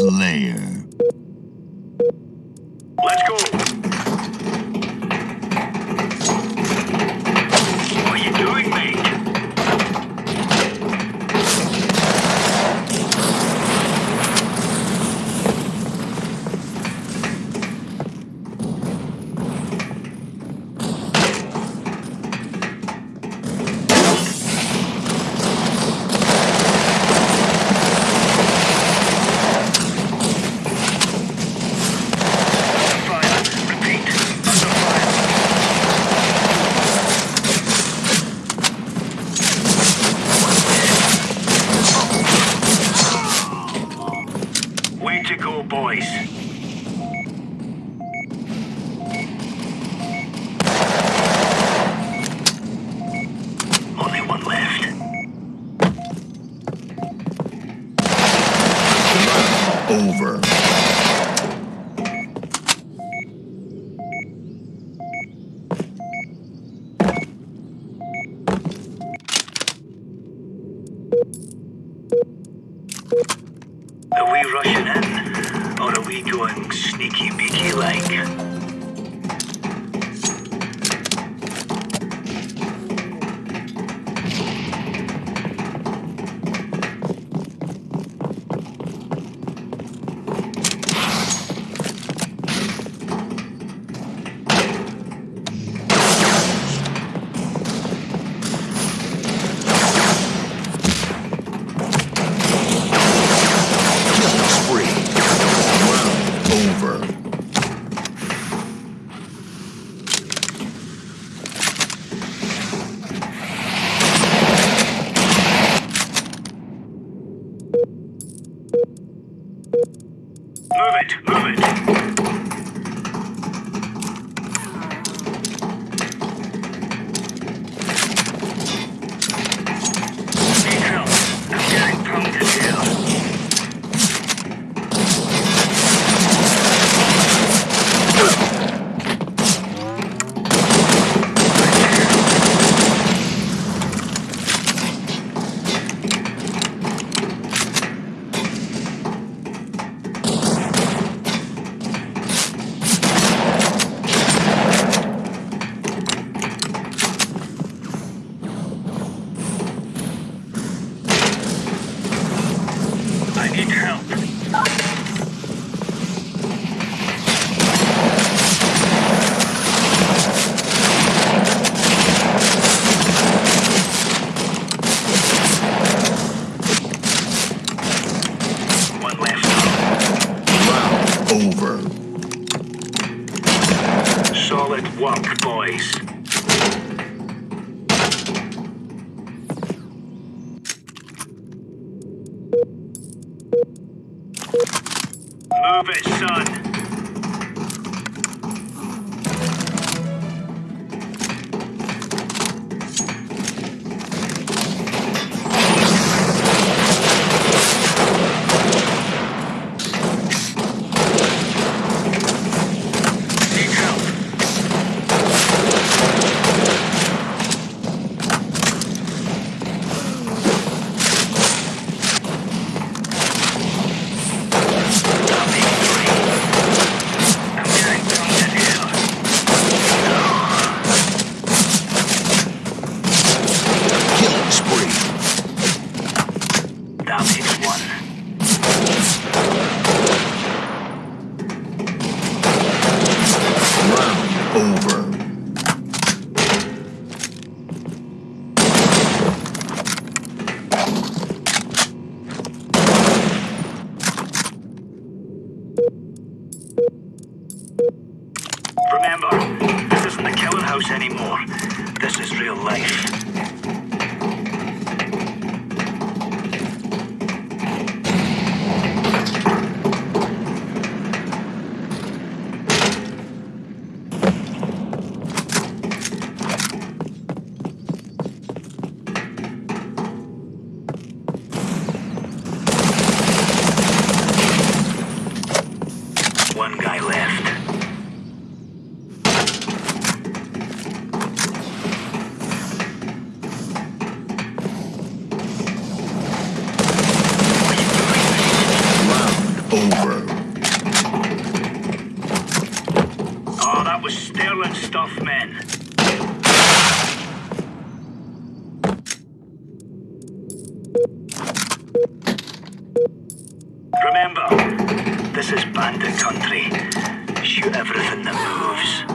Slayer. Over. Move it, son. is bandit country. Shoot everything that moves.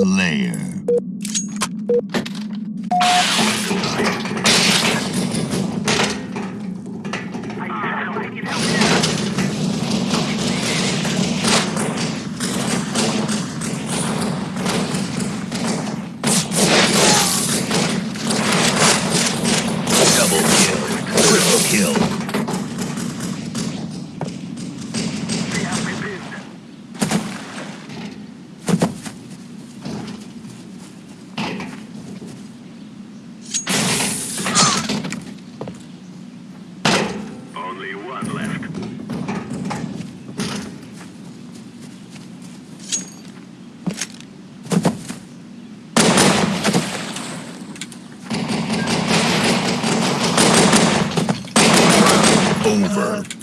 Slayer. Double kill. Triple kill. over.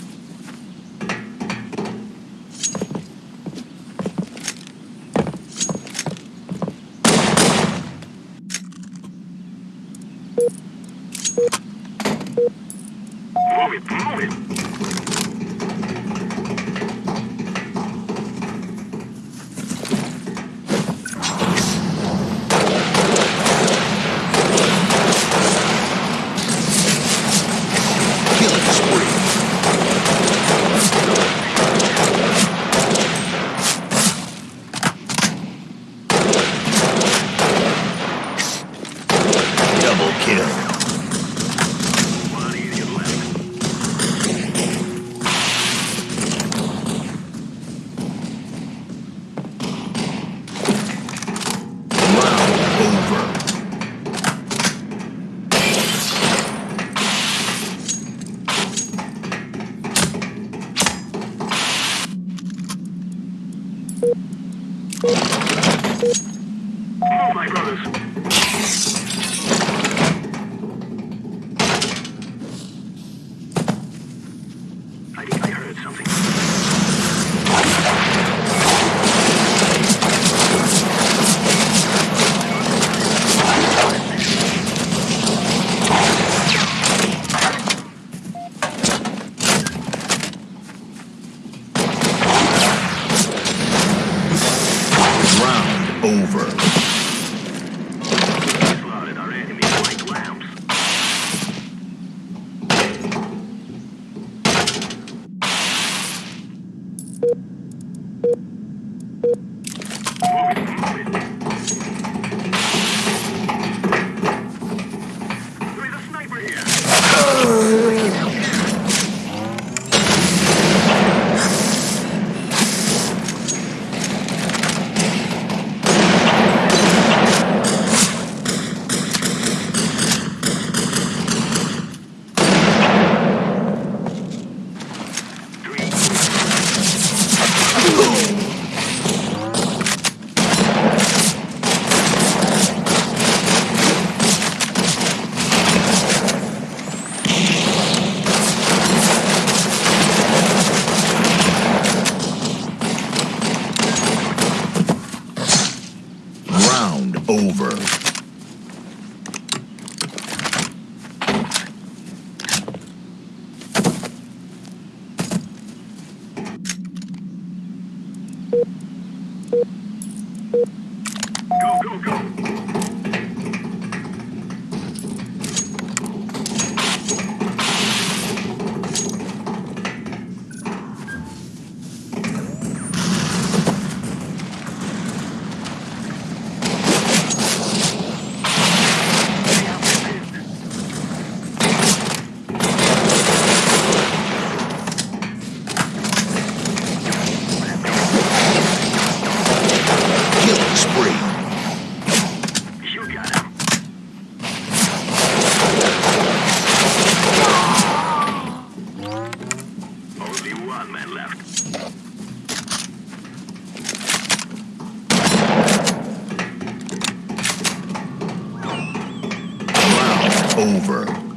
Go, go, go. Over.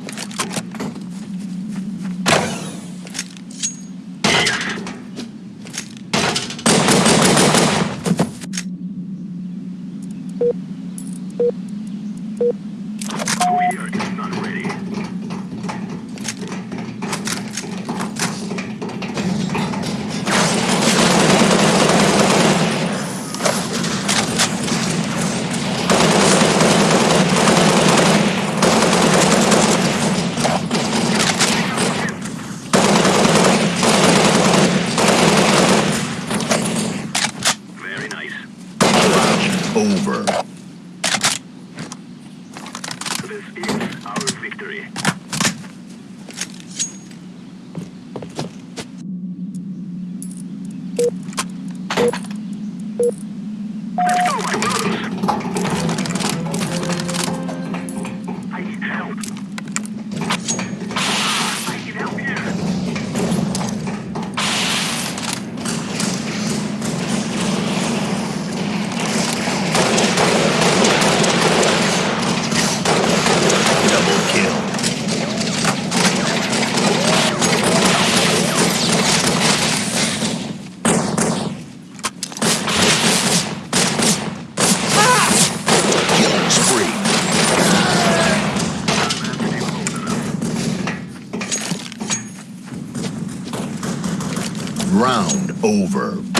Round over.